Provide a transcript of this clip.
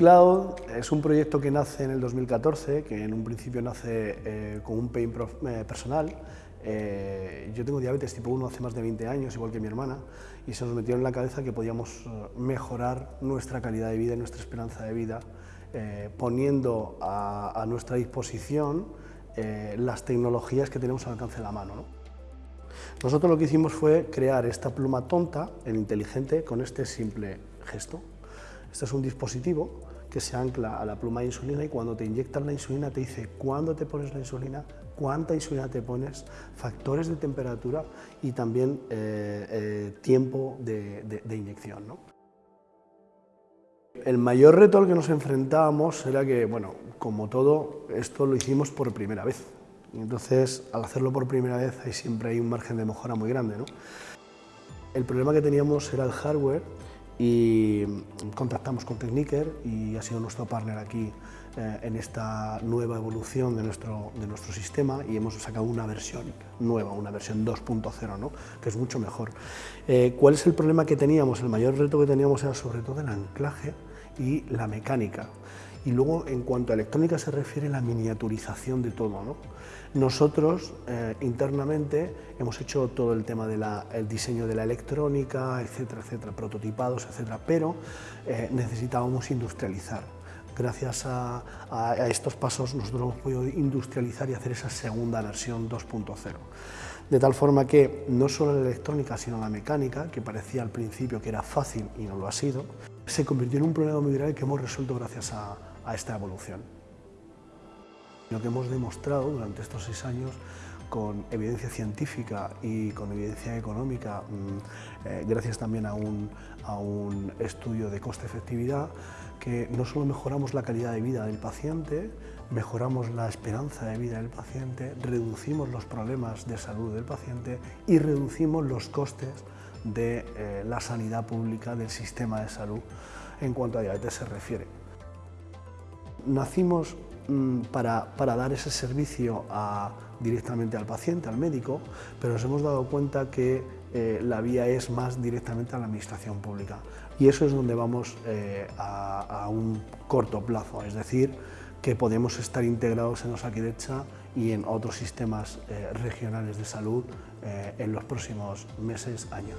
Cloud es un proyecto que nace en el 2014, que en un principio nace eh, con un pain eh, personal. Eh, yo tengo diabetes tipo 1 hace más de 20 años, igual que mi hermana, y se nos metió en la cabeza que podíamos mejorar nuestra calidad de vida y nuestra esperanza de vida poniendo a, nuestra disposición las tecnologías que tenemos al alcance de la mano. Nosotros lo que hicimos fue crear esta pluma tonta, el inteligente, con este simple gesto. Este es un dispositivo que se ancla a la pluma de insulina y cuando te inyectan la insulina te dice cuándo te pones la insulina, cuánta insulina te pones, factores de temperatura y también eh, eh, tiempo de, inyección. El mayor reto al que nos enfrentábamos era que, bueno, como todo, esto lo hicimos por primera vez. entonces, al hacerlo por primera vez, siempre hay un margen de mejora muy grande. El problema que teníamos era el hardware y contactamos con Techniker y ha sido nuestro partner aquí eh, en esta nueva evolución de nuestro, de nuestro sistema y hemos sacado una versión nueva, una versión 2.0, ¿no? que es mucho mejor. Eh, ¿Cuál es el problema que teníamos? El mayor reto que teníamos era sobre todo el anclaje y la mecánica. Y luego, en cuanto a electrónica se refiere, la miniaturización de todo. ¿no? Nosotros, eh, internamente, hemos hecho todo el tema del diseño de la electrónica, etcétera, etcétera, prototipados, etcétera, pero eh, necesitábamos industrializar. Gracias a, a, estos pasos nosotros hemos podido industrializar y hacer esa segunda versión 2.0. De tal forma que no solo la electrónica, sino la mecánica, que parecía al principio que era fácil y no lo ha sido, se convirtió en un problema muy grave que hemos resuelto gracias a, a esta evolución. Lo que hemos demostrado durante estos seis años con evidencia científica y con evidencia económica, mm, eh, gracias también a un, a un estudio de coste-efectividad, que no solo mejoramos la calidad de vida del paciente, mejoramos la esperanza de vida del paciente, reducimos los problemas de salud del paciente y reducimos los costes de eh, la sanidad pública del sistema de salud en cuanto a diabetes se refiere. Nacimos mm, para, dar ese servicio directamente al paciente, al médico, pero nos hemos dado cuenta que eh, la vía es más directamente a la administración pública. Y eso es donde vamos eh, a, un corto plazo, es decir, que podemos estar integrados en Osakidecha y en otros sistemas eh, regionales de salud en los próximos meses, años.